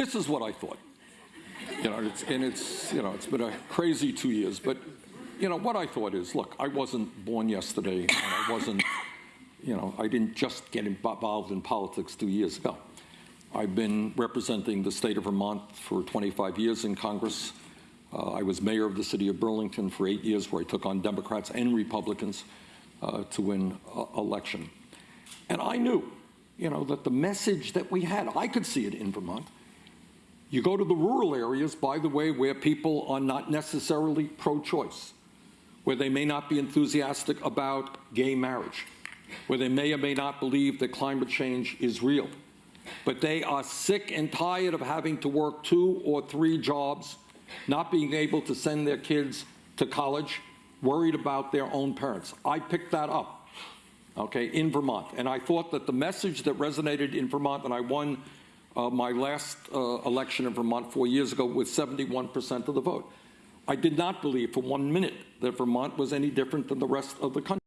this is what I thought. You know, it's, and it's, you know, it's been a crazy two years, but, you know, what I thought is, look, I wasn't born yesterday, and I wasn't, you know, I didn't just get involved in politics two years ago. I've been representing the state of Vermont for 25 years in Congress. Uh, I was mayor of the city of Burlington for eight years, where I took on Democrats and Republicans uh, to win uh, election. And I knew, you know, that the message that we had, I could see it in Vermont. You go to the rural areas, by the way, where people are not necessarily pro-choice, where they may not be enthusiastic about gay marriage, where they may or may not believe that climate change is real, but they are sick and tired of having to work two or three jobs, not being able to send their kids to college, worried about their own parents. I picked that up, okay, in Vermont. And I thought that the message that resonated in Vermont, and I won uh, my last uh, election in Vermont four years ago with 71% of the vote. I did not believe for one minute that Vermont was any different than the rest of the country.